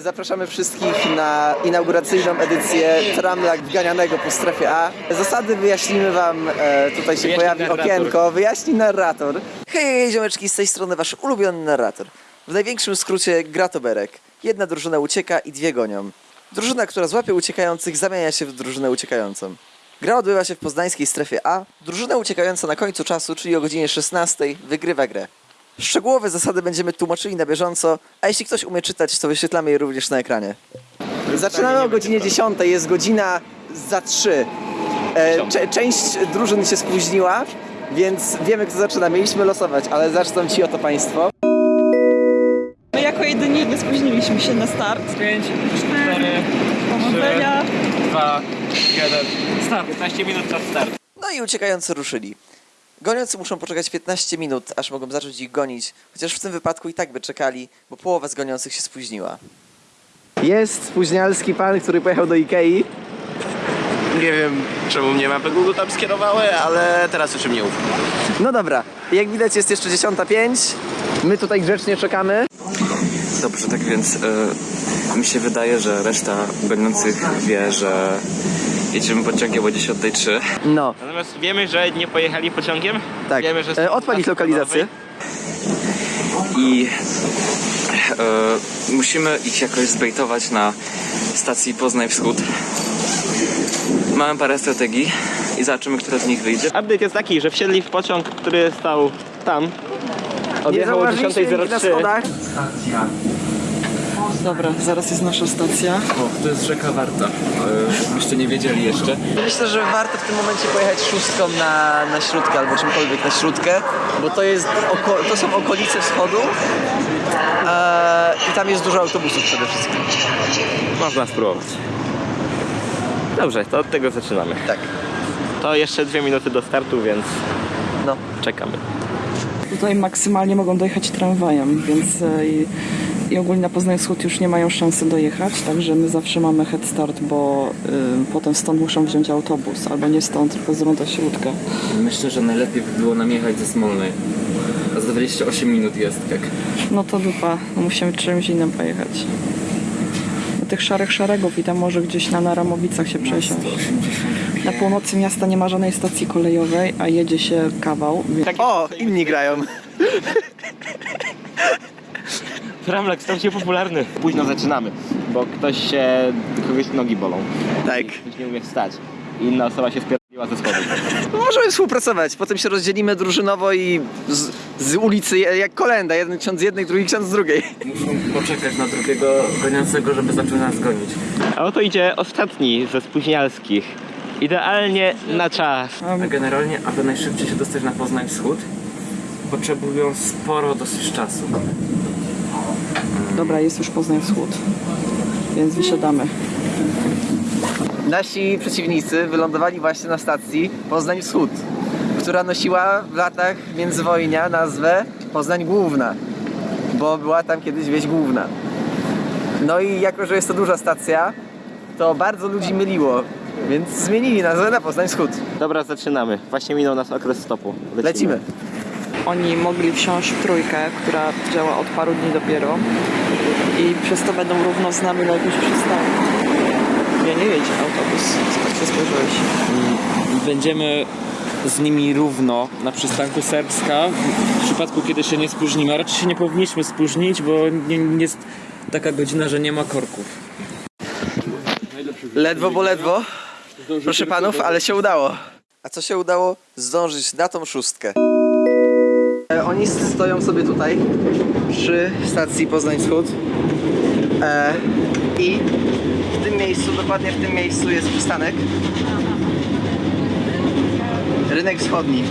Zapraszamy wszystkich na inauguracyjną edycję Tramlak wganianego po strefie A. Zasady wyjaśnimy Wam, e, tutaj się Wyjaśni pojawi narrator. okienko, wyjaśni narrator. Hej, hej, ziomeczki, z tej strony Wasz ulubiony narrator. W największym skrócie gratoberek. Jedna drużyna ucieka i dwie gonią. Drużyna, która złapie uciekających, zamienia się w drużynę uciekającą. Gra odbywa się w poznańskiej strefie A. Drużyna uciekająca na końcu czasu, czyli o godzinie 16, wygrywa grę. Szczegółowe zasady będziemy tłumaczyli na bieżąco, a jeśli ktoś umie czytać, to wyświetlamy je również na ekranie. Zaczynamy o godzinie 10, jest godzina za 3. E, część drużyn się spóźniła, więc wiemy kto zaczyna. Mieliśmy losować, ale zaczną ci oto państwo. My jako jedyni nie spóźniliśmy się na start. 5, 4, Powodzenia. 2, 1, start. 15 minut czas start. No i uciekający ruszyli. Goniący muszą poczekać 15 minut, aż mogą zacząć ich gonić, chociaż w tym wypadku i tak by czekali, bo połowa z goniących się spóźniła. Jest spóźnialski pan, który pojechał do Ikei. Nie wiem, czemu mnie mapy Google tam skierowały, ale teraz już im nie ufam. No dobra, jak widać jest jeszcze 10.05. My tutaj grzecznie czekamy. Dobrze, tak więc e, mi się wydaje, że reszta goniących wie, że jedziemy pociągiem o 10.03. No, Natomiast wiemy, że nie pojechali pociągiem. tak. Wiemy, że E, Odpalić lokalizację. I e, musimy ich jakoś zbejtować na stacji Poznań Wschód. Mamy parę strategii i zobaczymy, która z nich wyjdzie. Update jest taki, że wsiedli w pociąg, który stał tam. Nie Odjechał o zauważyliśmy ich na 10.03. schodach. Dobra, zaraz jest nasza stacja. O, to jest rzeka Warta. E, byście nie wiedzieli jeszcze. Myślę, że warto w tym momencie pojechać szóstką na, na śródkę albo czymkolwiek na śródkę, bo to, jest oko, to są okolice wschodu e, i tam jest dużo autobusów przede wszystkim. Można spróbować. Dobrze, to od tego zaczynamy. Tak. To jeszcze dwie minuty do startu, więc No. czekamy. Tutaj maksymalnie mogą dojechać tramwajem, więc e, i, i ogólnie na Poznań Wschód już nie mają szansy dojechać, także my zawsze mamy head start, bo y, potem stąd muszą wziąć autobus, albo nie stąd, tylko z Ronda Śródka. Myślę, że najlepiej by było nam jechać ze Smolnej. A za 28 minut jest, tak. No to dupa, no musimy czymś innym pojechać. Do tych szarych szeregów i tam może gdzieś na Naramowicach się przesiąść. Na północy miasta nie ma żadnej stacji kolejowej, a jedzie się kawał. więc- O, inni grają. Tramlak stał się popularny. Późno zaczynamy, bo ktoś się, kogoś nogi bolą. Tak. Ktoś nie umie wstać. I inna osoba się spierdoliła ze schodów. No możemy współpracować, potem się rozdzielimy drużynowo i z, z ulicy jak kolenda. Jeden ksiądz z jednej, drugi ksiądz z drugiej. Muszą poczekać na drugiego goniącego, żeby zaczął nas gonić. A oto idzie ostatni ze spóźnialskich. Idealnie na czas. A generalnie, aby najszybciej się dostać na Poznań Wschód, potrzebują sporo dosyć czasu. Dobra, jest już Poznań Wschód, więc wysiadamy. Nasi przeciwnicy wylądowali właśnie na stacji Poznań Wschód, która nosiła w latach międzywojnia nazwę Poznań Główna, bo była tam kiedyś wieś główna. No i jako, że jest to duża stacja, to bardzo ludzi myliło, więc zmienili nazwę na Poznań Wschód. Dobra, zaczynamy. Właśnie minął nas okres stopu. Lecimy. Oni mogli wsiąść w trójkę, która działa od paru dni dopiero i przez to będą równo z nami na jakimś przystanku. Nie, nie jedzie autobus, tak się spojrzałeś. Będziemy z nimi równo na przystanku Serbska. W przypadku, kiedy się nie spóźnimy, a raczej się nie powinniśmy spóźnić, bo nie, nie jest taka godzina, że nie ma korków. Ledwo, bo ledwo. Proszę panów, ale się udało. A co się udało? Zdążyć na tą szóstkę. E, Oni stoją sobie tutaj przy stacji Poznań Wschód. E, I w tym miejscu, dokładnie w tym miejscu jest przystanek. Rynek Wschodni.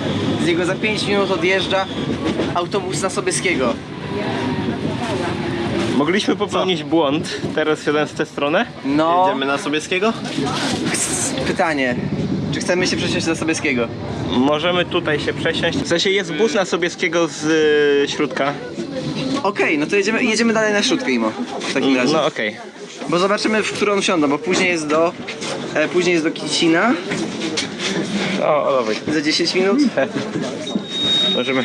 Z niego za 5 minut odjeżdża autobus na Sobieskiego. Mogliśmy popełnić błąd. Teraz siadam w tę stronę. No, Idziemy na Sobieskiego? pytanie. Czy chcemy się przesiąść do Sobieskiego? Możemy tutaj się przesiąść. W sensie jest bus na Sobieskiego z y, środka. Okej, no to jedziemy, jedziemy dalej na śródkę, Imo. W takim razie. No okej. Bo zobaczymy, w którą wsiądą, bo później jest do, e, później jest do Kicina O, o dawaj. za 10 minut. Możemy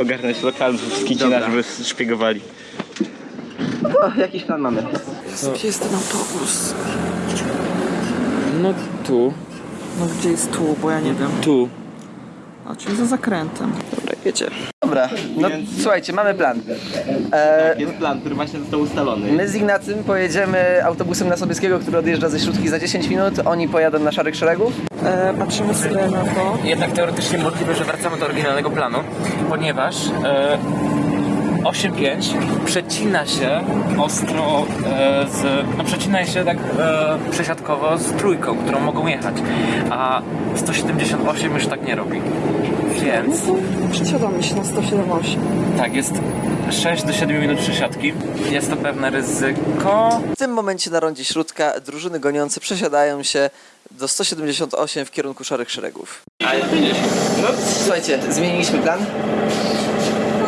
ogarnąć lokal z Kicina, Dobra. żeby szpiegowali. To jakiś plan mamy. Jest ten autobus? No tu, No gdzie jest tu, bo ja nie wiem. tu. A, czyli za zakrętem. Dobra, jedzie. Dobra, no słuchajcie, mamy plan. E, Jest plan, który właśnie został ustalony. my z Ignacym pojedziemy autobusem na Sobieskiego, który odjeżdża ze Śródki za 10 minut. Oni pojadą na Szarych Szeregów. E, patrzymy sobie na to. Jednak teoretycznie możliwe, że wracamy do oryginalnego planu, ponieważ e, 8.5 przecina się ostro e, z... No przecina się tak e, przesiadkowo z trójką, którą mogą jechać, a 178 już tak nie robi. Więc Przesiadamy się na 107.8. tak, jest 6 do 7 minut przesiadki. Jest to pewne ryzyko. W tym momencie na rondzie Śródka drużyny goniące przesiadają się do 178 w kierunku Szarych Szeregów. No, słuchajcie, zmieniliśmy plan.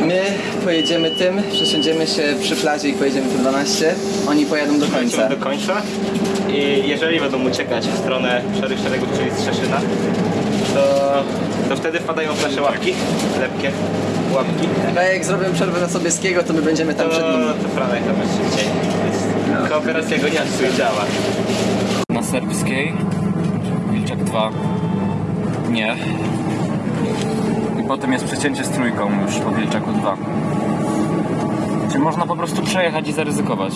My pojedziemy tym, przesiądziemy się przy plaży i pojedziemy tu 12. Oni pojadą do końca. Do końca i jeżeli będą uciekać w stronę Szarych Szeregów, czyli z Trzeszyna, to, to wtedy wpadają w nasze łapki, lepkie łapki. A jak zrobię przerwę na Sobieskiego, to my będziemy tam To, przed nimi. to Franek tam jest szybciej. Kooperacja goniarstwa działa. Na serbskiej Wilczak 2 nie. I potem jest przecięcie z trójką już po Wilczaku 2. Czyli można po prostu przejechać i zaryzykować.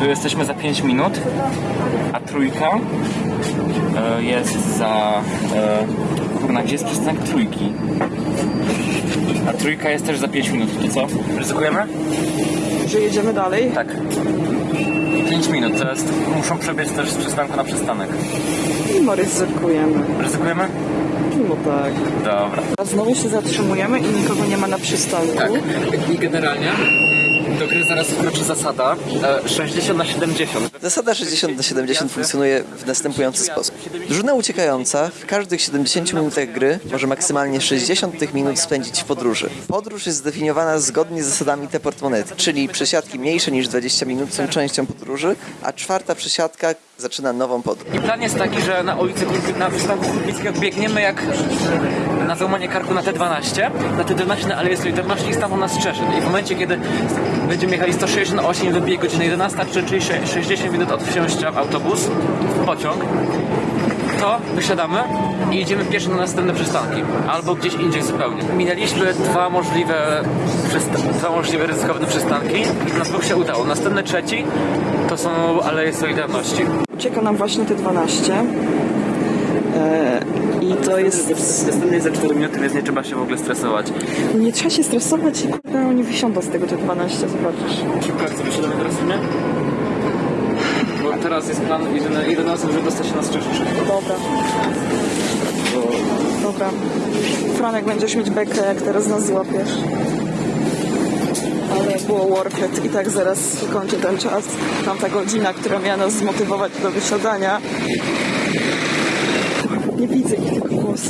Tu jesteśmy za 5 minut, a trójka e, jest za... E, kurna, gdzie jest przystanek trójki? A trójka jest też za 5 minut, to co? Ryzykujemy? Że jedziemy dalej? Tak. 5 minut, to jest... Muszą przebiec też z przystanku na przystanek. Mimo ryzykujemy. Ryzykujemy? No tak. Dobra. A znowu się zatrzymujemy i nikogo nie ma na przystanku. Tak. I generalnie mm, do gry zaraz wkroczy zasada e, 60 na 70. Zasada 60 na 70 funkcjonuje w następujący sposób. Drużyna uciekająca w każdych 70 minutach gry może maksymalnie 60 tych minut spędzić w podróży. Podróż jest zdefiniowana zgodnie z zasadami te portmonety, czyli przesiadki mniejsze niż 20 minut są częścią podróży, a czwarta przesiadka zaczyna nową podróż. I plan jest taki, że na ulicy na przystanku Kurbickiego biegniemy jak na załamanie karku na T12, na T12 na Aleję Solidarności i stamtąd nas Szczeszyn. I w momencie, kiedy będziemy jechali 168 wybije godzina 11, czyli 60 minut od wsiąścia w autobus, w pociąg, to wysiadamy i jedziemy pierwszy na następne przystanki. Albo gdzieś indziej zupełnie. Minęliśmy dwa możliwe, dwa możliwe ryzykowne przystanki i na dwóch się udało. Następny trzeci to są Aleje Solidarności. Ucieka nam właśnie te 12. E, I to jest... Następny jest za 4 minuty, więc nie trzeba się w ogóle stresować. Nie trzeba się stresować i kurde, oni wysiądą z tego te 12, zobaczysz. Szybko, jak sobie siadamy teraz, nie? Bo teraz jest plan 11, żeby dostać się na Strzeszysz. Dobra. Dobra. Franek, będziesz mieć bekę, jak teraz nas złapiesz. Ale było worth it. I tak zaraz kończy ten czas. Tamta godzina, która miała nas zmotywować do wysiadania. Nie widzę ich tylko głos.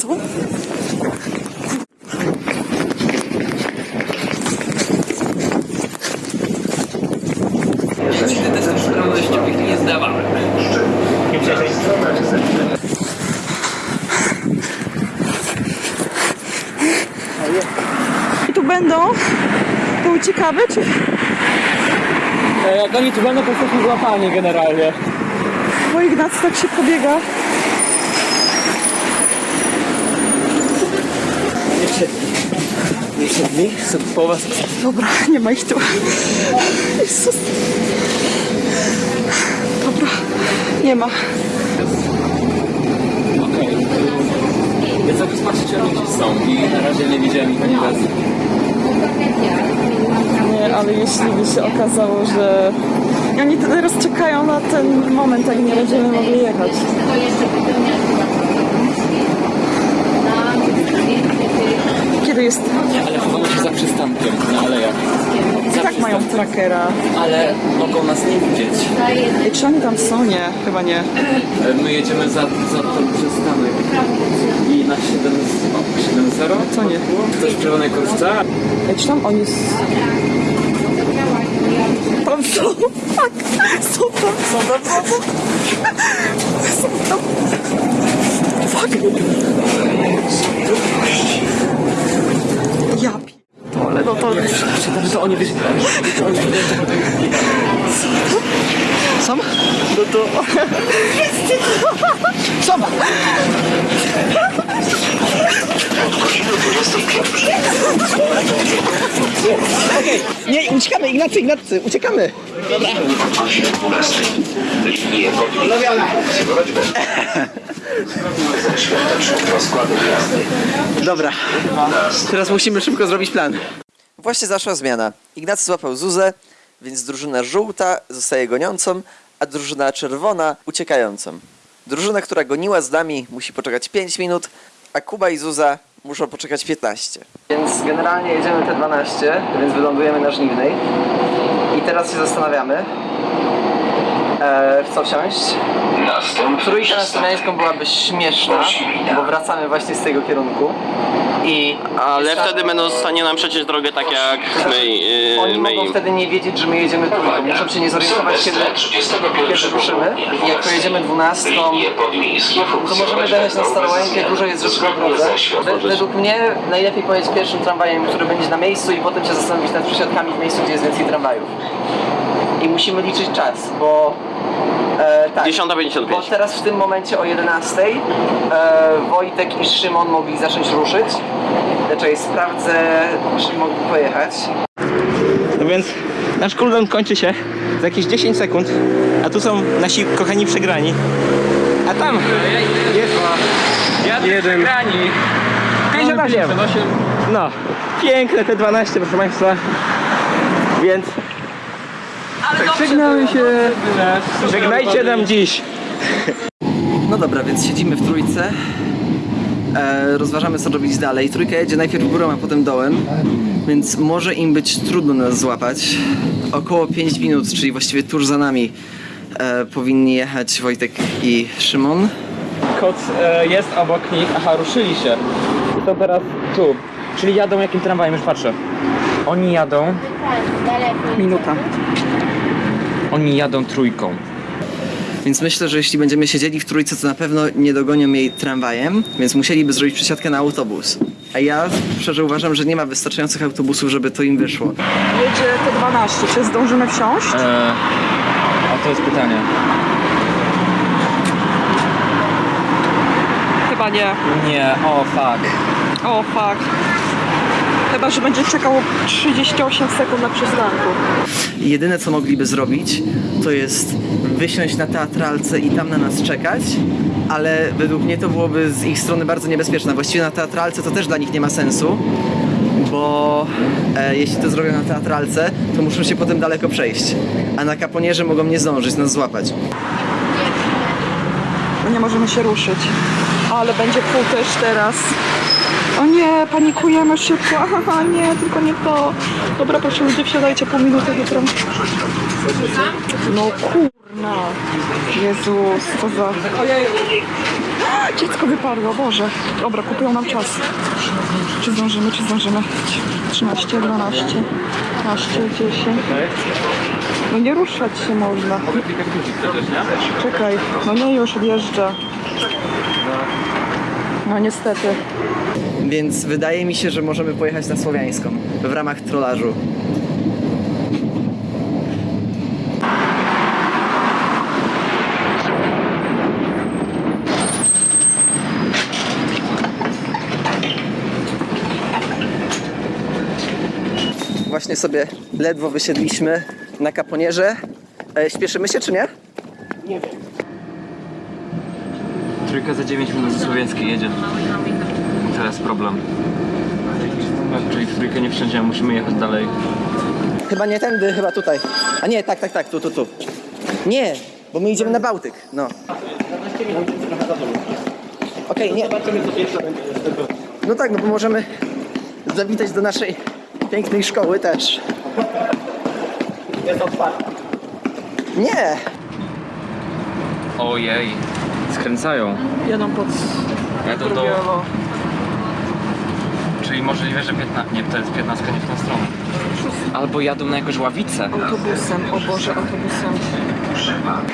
Co? I tu będą? Czy... Jak oni tu będą, to jesteśmy złapani generalnie. Bo Ignacy tak się pobiega. Siedli, po was Dobra, nie ma ich tu. Jezus. Dobra, nie ma. Okej. Więc jak oni gdzieś są i na razie nie widziałem ich ani razu. Nie, ale jeśli by się okazało, że... Oni teraz czekają na ten moment, jak nie będziemy mogli jechać. Kiedy jest... Ale chowały się za przystankiem na alejach. I tak mają trackera. Ale mogą nas nie widzieć. I czy oni tam są? Nie, chyba nie. E, My jedziemy za, za ten przystanek. I na 7-0. Co nie? Ktoś w czerwonej kurtce? Ej, czy tam oni... s- Tam są! Tak! Są tam! Są tam! Są tam! Są tam! fuck? No to... To oni wiesz, Sam? No to... Sam! Okej, nie, uciekamy, Ignacy, Ignacy, uciekamy! Dobra, teraz musimy szybko zrobić plan. Właśnie zaszła zmiana. Ignacy złapał Zuzę, więc drużyna żółta zostaje goniącą, a drużyna czerwona uciekającą. Drużyna, która goniła z nami musi poczekać 5 minut, a Kuba i Zuza muszą poczekać 15. Więc generalnie jedziemy te 12, więc wylądujemy na Żniwnej. I teraz się zastanawiamy, e, w co wsiąść. Trójka na Słowiańską byłaby śmieszna, bo wracamy właśnie z tego kierunku. I Ale wtedy będą w stanie nam przeciąć drogę tak jak my, yy, Oni my mogą im. wtedy nie wiedzieć, że my jedziemy trójką. Muszą się nie zorientować, kiedy, kiedy ruszymy. I jak pojedziemy dwunastką, to możemy dojechać na Starołańkę, dużo jest rzeczy po drodze. We- Według mnie najlepiej pojeść pierwszym tramwajem, który będzie na miejscu i potem się zastanowić nad przesiadkami w miejscu, gdzie jest więcej tramwajów. I musimy liczyć czas, bo... E, tak, 10.55. bo teraz w tym momencie o 11 e, Wojtek i Szymon mogli zacząć ruszyć. Znaczy sprawdzę, czy mogli pojechać. No więc nasz cooldown kończy się za jakieś 10 sekund, a tu są nasi kochani przegrani. A tam jest jeden. grani. 58. No, piękne te 12, proszę Państwa. Więc żegnamy się. Żegnajcie nam dziś. No dobra, więc siedzimy w trójce. E, rozważamy co robić dalej. Trójka jedzie najpierw górą, a potem dołem, więc może im być trudno nas złapać. Około 5 minut, czyli właściwie tuż za nami, e, powinni jechać Wojtek i Szymon. Kot e, jest obok nich, aha, ruszyli się. I to teraz tu. Czyli jadą jakim tramwajem, już patrzę. Oni jadą, Minuta. Oni jadą trójką. Więc myślę, że jeśli będziemy siedzieli w trójce, to na pewno nie dogonią jej tramwajem, więc musieliby zrobić przesiadkę na autobus. A ja szczerze uważam, że nie ma wystarczających autobusów, żeby to im wyszło. Jedzie te 12. Czy zdążymy wsiąść? E, a to jest pytanie. Chyba nie. Nie, o fuck. O fuck. Chyba, że będzie czekał 38 sekund na przystanku. Jedyne co mogliby zrobić, to jest wysiąść na teatralce i tam na nas czekać, ale według mnie to byłoby z ich strony bardzo niebezpieczne. Właściwie na teatralce to też dla nich nie ma sensu, bo e, jeśli to zrobią na teatralce, to muszą się potem daleko przejść. A na kaponierze mogą nie zdążyć nas złapać. Nie możemy się ruszyć. Ale będzie też teraz. O nie, panikujemy szybko. Aha, nie, tylko nie to. Dobra, proszę ludzie, wsiadajcie pół minuty do. No kurna. Jezus, co za... Dziecko wypadło, Boże. Dobra, kupują nam czas. Czy zdążymy, czy zdążymy? 13, 12, 15, 10. No nie ruszać się można. Czekaj, no nie już wjeżdża. No niestety. Więc wydaje mi się, że możemy pojechać na Słowiańską w ramach trolażu. Właśnie sobie ledwo wysiedliśmy na kaponierze. E, śpieszymy się czy nie? Trójka za 9 minut ze Słowiańskiej jedzie. Teraz problem. Czyli w trójkę nie wsiądziemy, musimy jechać dalej. Chyba nie tędy, chyba tutaj. A nie, tak, tak, tak, tu, tu, tu. Nie, bo my idziemy na Bałtyk, no. Okej, nie. No tak, no bo możemy zawitać do naszej pięknej szkoły też. Jest otwarta. Nie! Ojej. Skręcają. Jadą pod Jadą do... Czyli możliwe, że 15... Nie, to jest 15 nie w tą stronę. Albo jadą na jakąś ławicę. Autobusem, o Boże, autobusem.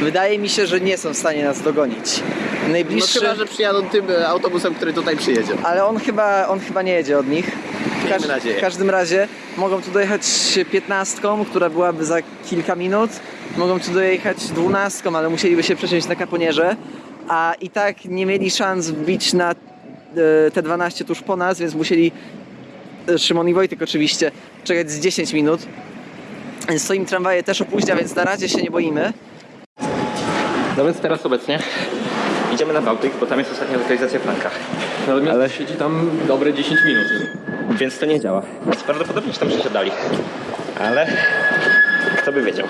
Wydaje mi się, że nie są w stanie nas dogonić. No Najbliższy, chyba, że przyjadą tym e, autobusem, który tutaj przyjedzie. ale on chyba, on chyba nie jedzie od nich. W, Miejmy każ- nadzieję. w każdym razie mogą tu dojechać piętnastką, która byłaby za kilka minut. Mogą tu dojechać dwunastką, ale musieliby się przesiąść na kaponierze. A i tak nie mieli szans wbić na e, te 12 tuż po nas, więc musieli e, Szymon i Wojtek oczywiście czekać z 10 minut. Więc to im tramwaje też opóźnia, więc na razie się nie boimy. No więc teraz obecnie idziemy na Bałtyk, bo tam jest ostatnia lokalizacja Franka. Natomiast Ale- siedzi tam dobre 10 minut. Więc to nie działa. Prawdopodobnie się tam przesiadali. Ale kto by wiedział.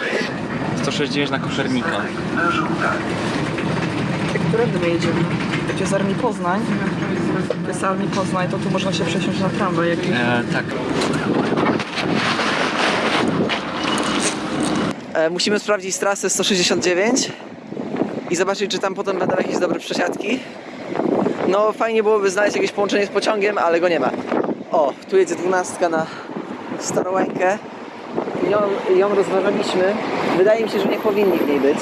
169 na koszernika. Którędy my jedziemy? Jak jest Armii Poznań, Armii Poznań, to tu można się przesiąść na tramwaj jakiś. E, tak. E, musimy sprawdzić trasę 169 i zobaczyć, czy tam potem będą jakieś dobre przesiadki. No, fajnie byłoby znaleźć jakieś połączenie z pociągiem, ale go nie ma. O, tu jedzie dwunastka na Starołękę. Ją, ją rozważaliśmy. Wydaje mi się, że nie powinni w niej być.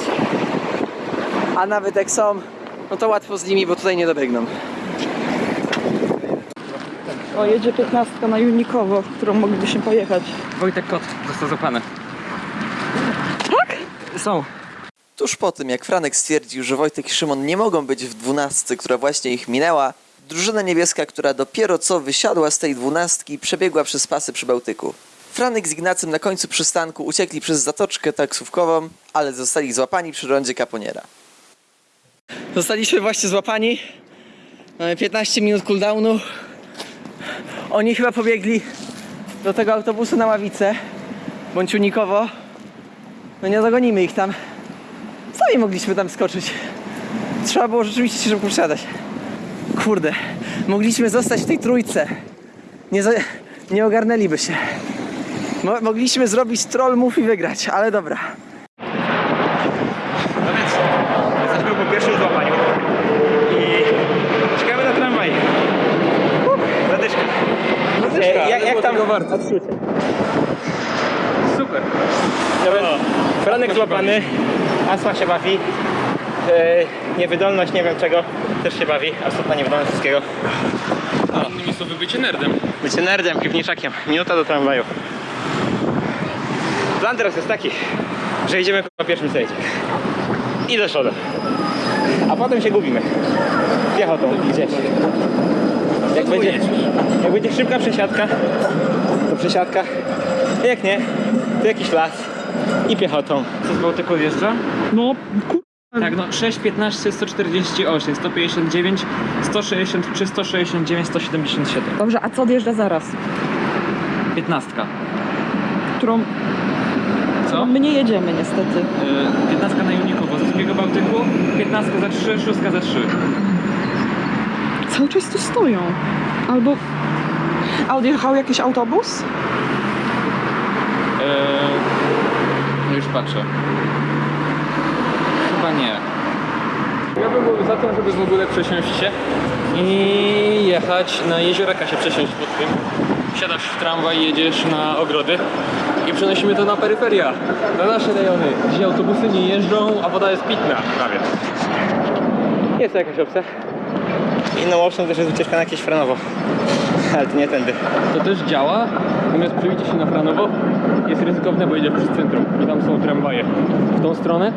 A nawet jak są, no to łatwo z nimi, bo tutaj nie dobiegną. O, jedzie 15 na Junikowo, którą moglibyśmy pojechać. Wojtek Kot został złapany. Tak? Są. Tuż po tym, jak Franek stwierdził, że Wojtek i Szymon nie mogą być w dwunastce, która właśnie ich minęła, drużyna niebieska, która dopiero co wysiadła z tej dwunastki, przebiegła przez pasy przy Bałtyku. Franek z Ignacym na końcu przystanku uciekli przez zatoczkę taksówkową, ale zostali złapani przy rondzie Caponiera. Zostaliśmy właśnie złapani. Mamy 15 minut cooldownu. Oni chyba pobiegli do tego autobusu na ławicę, bądź unikowo. No nie dogonimy ich tam. Sami mogliśmy tam skoczyć. Trzeba było rzeczywiście się szybko przesiadać. Kurde, mogliśmy zostać w tej trójce. Nie, za, nie ogarnęliby się. Mo, mogliśmy zrobić troll move i wygrać, ale dobra. No więc jesteśmy po pierwszym złapaniu i czekamy na tramwaj. Uh, Zadyszka. Jak tam? Odczucie. Super. Więc Franek złapany, Asła się bawi. E, niewydolność nie wiem czego też się bawi. Absolutna niewydolność wszystkiego. Innymi słowy, bycie nerdem. Bycie nerdem, piwniczakiem. Minuta do tramwaju. Plan teraz jest taki, że idziemy po pierwszym sejdzie. I do przodu. A potem się gubimy. Piechotą gdzieś. Jak będzie, jak będzie szybka przesiadka, to przesiadka. Jak nie, to jakiś las. I piechotą. Co z Bałtyku wjeżdża? No, kur... Tak, no 6, 15, 148, 159, 163, 169, 177. Dobrze, a co odjeżdża zaraz? 15. Którą Co? my nie jedziemy niestety. Y, 15 na Junikowo z drugiego Bałtyku, 15 za 3, 6 za 3. Cały czas tu stoją. Albo... A odjechał jakiś autobus? Yy, już patrzę. Chyba nie. Ja bym był za tym, żeby w ogóle przesiąść się i jechać na jezioraka się przesiąść pod tym. Siadasz w tramwaj, jedziesz na ogrody i przenosimy to na peryferia, na nasze rejony, gdzie autobusy nie jeżdżą, a woda jest pitna prawie. Jest to jakaś opcja. Inną opcją też jest ucieczka na jakieś Franowo. Ale to nie tędy. To też działa, natomiast przebicie się na Franowo jest ryzykowne, bo jedziesz przez centrum i tam są tramwaje. W tą stronę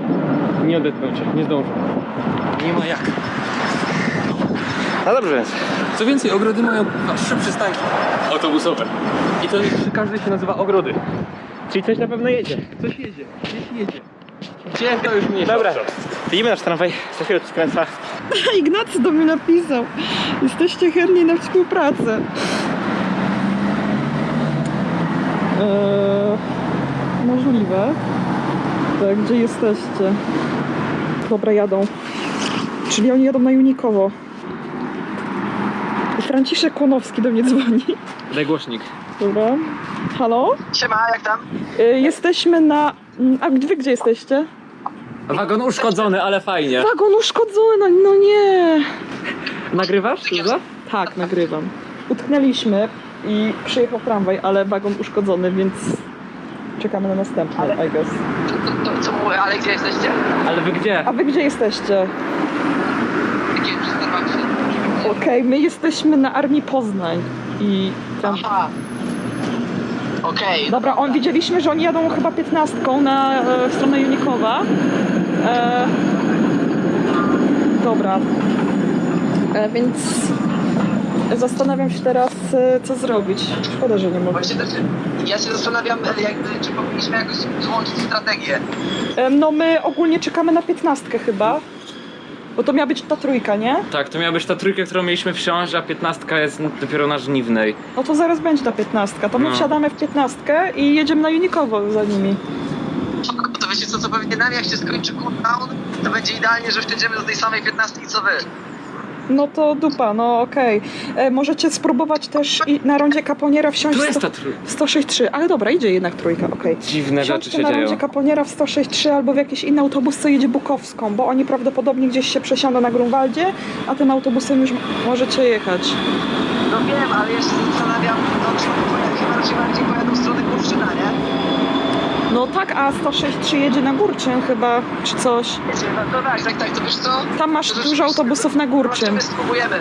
nie odetną cię, nie zdążą. Nie ma jak. No dobrze więc. Co więcej, ogrody mają a, trzy przystanki autobusowe. I to przy każdej się nazywa ogrody. Czyli coś na pewno jedzie. Coś jedzie, gdzieś jedzie. Gdzie to już mniejsza. Dobra, widzimy nasz tramwaj, za chwilę skręca. Ignacy do mnie napisał. Jesteście chętni na współpracę. Eee, możliwe. Tak, gdzie jesteście? Dobra, jadą. Czyli oni jadą na Junikowo. Franciszek Kłonowski do mnie dzwoni. Daj głośnik. Dobra. Halo? Siema, jak tam? Eee, jesteśmy na... mm, A wy gdzie jesteście? Wagon uszkodzony, ale fajnie. Wagon uszkodzony, no, no nie. Nagrywasz? Zuza? Tak, nagrywam. Utknęliśmy i przyjechał tramwaj, ale wagon uszkodzony, więc czekamy na następny, I guess. Ale wy gdzie? A wy gdzie jesteście? Okej, my jesteśmy na Armii Poznań i tam... Aha. Okej. Dobra, on, widzieliśmy, że oni jadą chyba piętnastką na e, w stronę Junikowa. E, dobra. E, więc zastanawiam się teraz, e, co zrobić. Szkoda, że nie mogę. Właśnie też ja się zastanawiam, e, jakby, czy powinniśmy jakoś złączyć strategię. E, no my ogólnie czekamy na piętnastkę chyba. Bo to miała być ta trójka, nie? Tak, to miała być ta trójka, którą mieliśmy wsiąść, a piętnastka jest dopiero na żniwnej. No to zaraz będzie ta piętnastka. To my No. wsiadamy w piętnastkę i jedziemy na Junikowo za nimi. Wiecie co, co pewnie nam jak się skończy cooldown, to będzie idealnie, że wsiądziemy do tej samej 15 co wy. No to dupa, no okej. E, Możecie spróbować też i na rondzie Kaponiera wsiąść Tu w jest sto- ta trójka. w 106.3, ale dobra, idzie jednak trójka, okej. Dziwne rzeczy Wsiądźcie się na dzieją. rondzie Kaponiera w 106.3 albo w jakiś inny autobus, co jedzie Bukowską, bo oni prawdopodobnie gdzieś się przesiądą na Grunwaldzie, a tym autobusem już możecie jechać. No wiem, ale ja się zastanawiam, no czy chyba raczej bardziej pojadą w stronę Kurczyna, nie? No tak, a 106.3 jedzie na Górczyn chyba, czy coś. No, tak, tak, tak, to wiesz co? Tam masz To dużo autobusów na Górczyn. Zobaczymy, spróbujemy.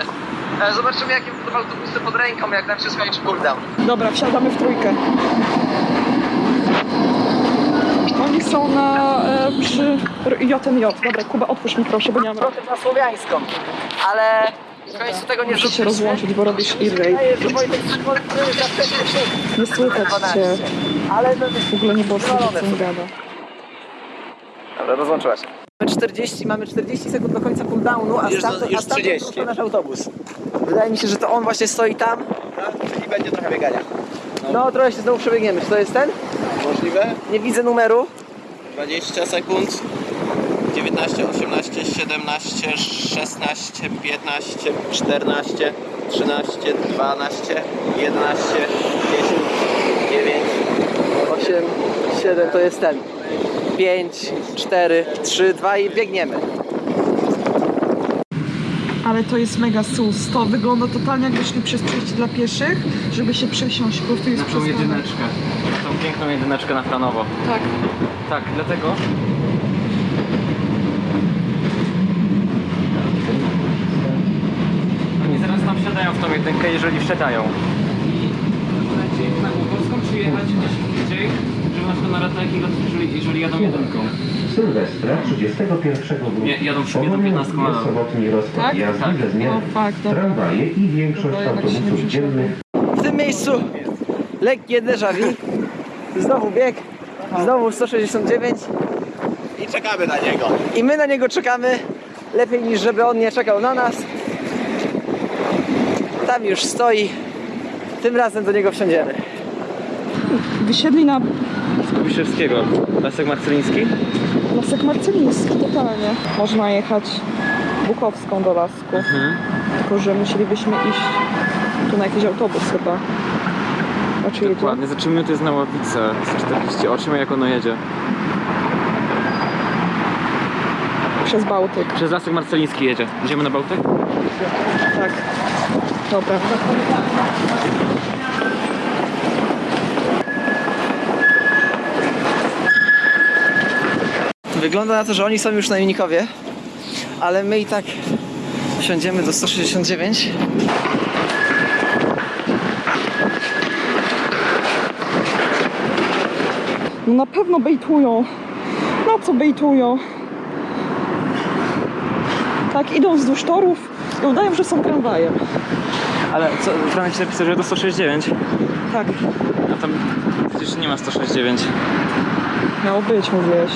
E, Zobaczymy jakie będą autobusy pod ręką, jak nam się skończy cooldown. Dobra, wsiadamy w trójkę. Oni są na e, przy JMJ. Dobra, Kuba, otwórz mi proszę, bo nie mam Trochę na słowiańską, ale końcu tego nie Muszę się rozłączyć, bo robisz wcześnie Nie słychać cię. Ale no, W ogóle nie było słychać, co on gada. Dobra, rozłączyła się. Mamy 40, mamy 40 sekund do końca cooldownu, a Już stamtąd, już a stamtąd 30. prosto nasz autobus. Wydaje mi się, że to on właśnie stoi tam. I będzie trochę biegania. No, trochę się znowu przebiegniemy. Czy to jest ten? Możliwe? Nie widzę numeru. 20 sekund. 19, 18, 17, 16, 15, 14, 13, 12, 11, 10, 9, 8, 7, to jest ten. 5, 4, 3, 2 i biegniemy. Ale to jest mega sus. To wygląda totalnie jakby szli przez przejście dla pieszych, żeby się przesiąść. Po prostu jest Na tą jedyneczkę. Tą piękną jedyneczkę na planowo. Tak. Tak, dlatego. Oni zaraz tam wsiadają w tą jedynkę, jeżeli wsiadają. I lecieć na Górgowską, czy jechać gdzieś indziej, żeby na przykład na ratajki, jeżeli, jeżeli jadą jedynką. Sylwestra 31 grudnia. Nie, jadą w sobie do 15 Ponownie jest sobotni rozkład Tak? jazdy Tak. bez zmian. O, fakt, dobra. Tramwaje i większość Dobra, autobusów dziennych W tym miejscu lekkie déjà vu. Znowu bieg. Znowu 169. I czekamy na niego. I my na niego czekamy. Lepiej niż żeby on nie czekał na nas. Tam już stoi. Tym razem do niego wsiądziemy. Wysiedli na Kubiszewskiego. Lasek Marceliński? Lasek Marceliński, totalnie. Można jechać Bukowską do Lasku. Tylko, że musielibyśmy iść tu na jakiś autobus chyba. Jedzie? Dokładnie, za 3 minuty jest na Ławice. 48, jak ono jedzie. Przez Bałtyk. Przez Lasek Marceliński jedzie. Idziemy na Bałtyk? Tak. Dobra. Wygląda na to, że oni są już na Unikowie, ale my i tak wsiądziemy do 169. No na pewno bejtują. Na co bejtują? Tak, idą wzdłuż torów i udają, że są tramwajem. Ale co, prawie ci napisał, że do 169. Tak, A tam przecież nie ma 169. miało być, mówiłeś.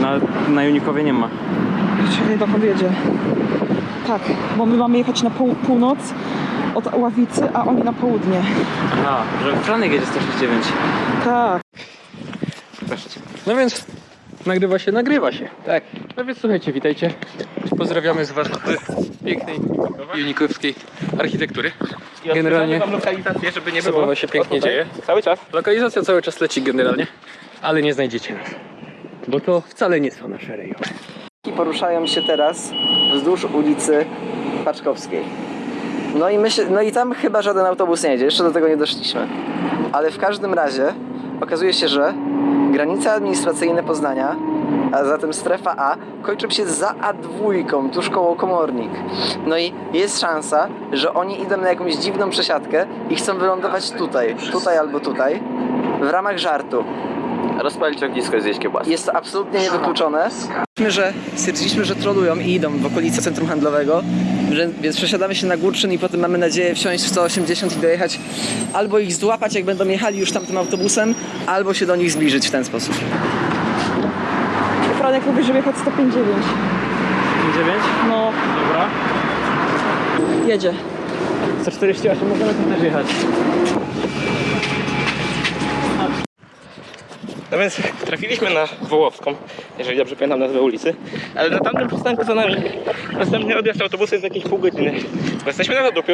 Na, na Unikowie nie ma. Czyli dokąd jedzie. Tak, bo my mamy jechać na pół, północ od Ławicy, a oni na południe. Aha, że Franek jedzie 169. Tak. Proszę cię. No więc nagrywa się, nagrywa się. Tak. No więc słuchajcie, witajcie. Pozdrawiamy z warsztatu pięknej unikowskiej architektury. Generalnie wam lokalizację, żeby nie zabawa się pięknie dzieje. Cały czas. Lokalizacja cały czas leci generalnie, ale nie znajdziecie nas. Bo to wcale nie są nasze rejony. Poruszają się teraz wzdłuż ulicy Paczkowskiej. No i, myśl, no i tam chyba żaden autobus nie jedzie, jeszcze do tego nie doszliśmy. Ale w każdym razie okazuje się, że granice administracyjne Poznania a zatem strefa A kończy się za A2, tuż koło komornik. No i jest szansa, że oni idą na jakąś dziwną przesiadkę i chcą wylądować tutaj, tutaj albo tutaj, w ramach żartu. Rozpalić ognisko i zjeść kiełbasę. Jest to absolutnie niewykluczone. Że stwierdziliśmy, że trolują i idą w okolice centrum handlowego, więc przesiadamy się na Górczyn i potem mamy nadzieję wsiąść w 180 i dojechać albo ich złapać, jak będą jechali już tamtym autobusem, albo się do nich zbliżyć w ten sposób. Franek mówi, żeby jechać 159. 9? No, Dobra. jedzie. 148 możemy tam też jechać. No więc trafiliśmy na Wołowską, jeżeli dobrze pamiętam nazwę ulicy, ale na tamtym przystanku za nami następny odjazd autobusu jest jakieś pół godziny, bo jesteśmy na zadupiu.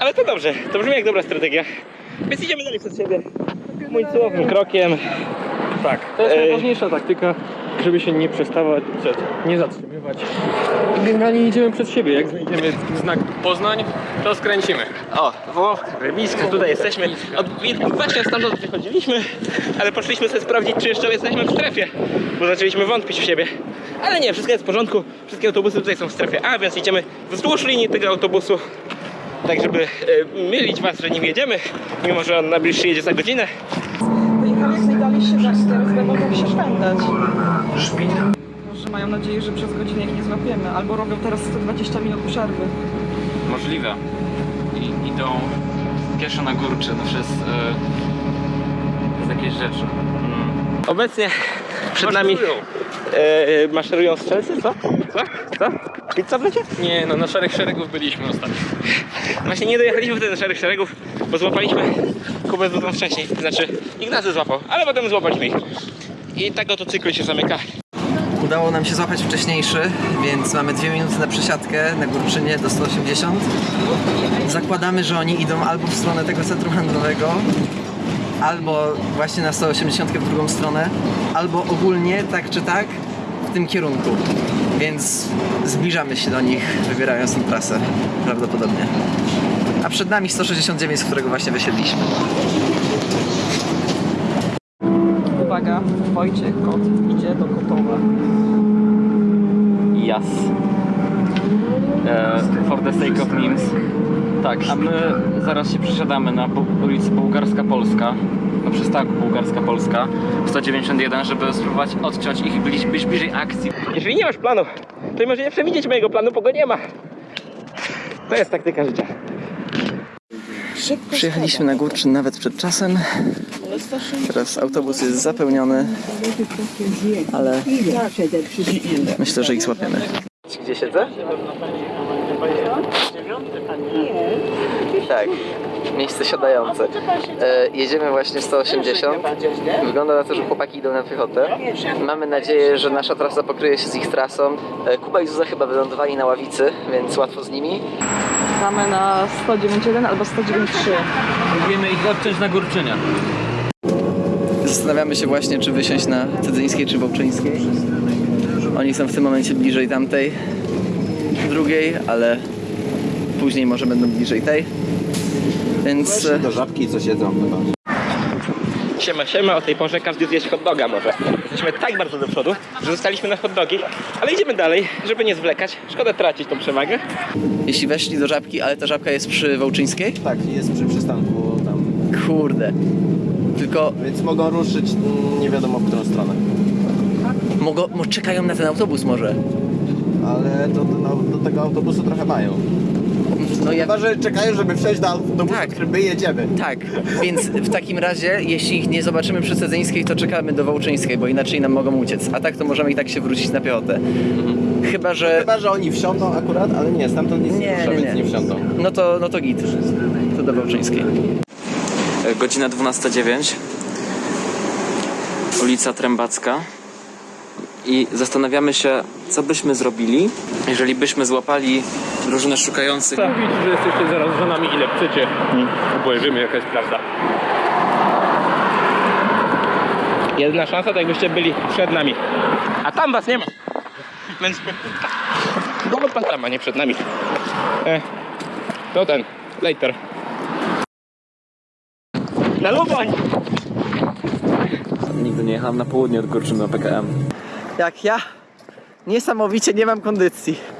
Ale to dobrze, to brzmi jak dobra strategia, więc idziemy dalej przed siebie, mój krokiem. Tak, to jest Ej. najważniejsza taktyka, żeby się nie przestawać, nie zatrzymywać. Generalnie idziemy przed siebie. Jak znajdziemy znak Poznań, to skręcimy. O, Wołowka, blisko, tutaj jesteśmy. Od, właśnie stamtąd wychodziliśmy, ale poszliśmy sobie sprawdzić, czy jeszcze jesteśmy w strefie, bo zaczęliśmy wątpić w siebie. Ale nie, wszystko jest w porządku, wszystkie autobusy tutaj są w strefie A, więc idziemy wzdłuż linii tego autobusu, tak żeby e, mylić was, że nim jedziemy, mimo że on na bliższy jedzie za godzinę. Wyjechali z najdalej się teraz będą się szwendać. Może mają nadzieję, że przez godzinę ich nie złapiemy, albo robią teraz 120 minut przerwy. Możliwe. I idą pieszo na Górczyn przez, e, przez jakieś rzeczy. Obecnie przed nami e, maszerują strzelcy, co? Co? Co? Pizza w lecie? Nie, no na szarych szeregów byliśmy ostatnio. Właśnie nie dojechaliśmy wtedy do szarych szeregów, bo złapaliśmy Kubę dużo wcześniej. Znaczy, Ignacy złapał, ale potem złapaliśmy ich. I tak oto cykl się zamyka. Udało nam się złapać wcześniejszy, więc mamy dwie minuty na przesiadkę na Górczynie do 180. Zakładamy, że oni idą albo w stronę tego centrum handlowego, albo właśnie na 180 w drugą stronę, albo ogólnie tak czy tak w tym kierunku. Więc zbliżamy się do nich, wybierając tę trasę prawdopodobnie. A przed nami 169, z którego właśnie wysiedliśmy. Uwaga, Wojciech kot idzie do Kotowa. Yes. E, for the sake of memes. Tak, a my zaraz się przesiadamy na ulicy Bułgarska Polska, na przystanku Bułgarska Polska 191, żeby spróbować odciąć ich i być, być bliżej akcji. Jeżeli nie masz planu, to może nie przewidzieć mojego planu, bo go nie ma. To jest taktyka życia. Przyjechaliśmy na Górczyn nawet przed czasem. Teraz autobus jest zapełniony, ale myślę, że ich złapiemy. Gdzie siedzę? Tak, miejsce siadające. E, jedziemy właśnie 180. Wygląda na to, że chłopaki idą na piechotę. Mamy nadzieję, że nasza trasa pokryje się z ich trasą. E, Kuba i Zuza chyba wylądowali na ławicy, więc łatwo z nimi. Mamy na 191 albo 193. Próbujemy ich odciąć na Górczynie. Zastanawiamy się właśnie, czy wysiąść na Cedzyńskiej czy Wołczyńskiej. Oni są w tym momencie bliżej tamtej, drugiej, ale później może będą bliżej tej. Więc Do żabki co siedzą chyba. Siema, siema, o tej porze każdy zjeść hot doga może. Jesteśmy tak bardzo do przodu, że zostaliśmy na hot dogi, ale idziemy dalej, żeby nie zwlekać. Szkoda tracić tą przewagę. jeśli weszli do żabki, ale ta żabka jest przy Wołczyńskiej, Tak, jest przy przystanku tam. kurde. Tylko Więc mogą ruszyć mm, nie wiadomo w którą stronę. mogą, mo, czekają na ten autobus może. Ale do, do, do tego autobusu trochę mają. No ja, Chyba, że czekają, żeby wsiąść do autobusu, Tak. który my jedziemy. tak, więc w takim razie, jeśli ich nie zobaczymy przy Cedzyńskiej, to czekamy do Wołczyńskiej, bo inaczej nam mogą uciec. A tak to możemy i tak się wrócić na piechotę. Chyba, że... Chyba, że oni wsiądą akurat, ale nie, stamtąd nic nie, Nie, rusza, nie, nie. nie wsiądą. No to, no to git. To do Wołczyńskiej. E, Godzina 12.09. Ulica Trębacka. I zastanawiamy się, co byśmy zrobili, jeżeli byśmy złapali drużynę szukających. Mówić, że jesteście zaraz za nami ile chcecie. Obejrzymy jaka jest prawda. Jedyna szansa to jakbyście byli przed nami. A tam was nie ma. Więc... Bo pan tam, a nie przed nami. E, to ten, later. Na Luboń! Nigdy nie jechałem na południe od Górczyny na PKM. Jak ja niesamowicie nie mam kondycji.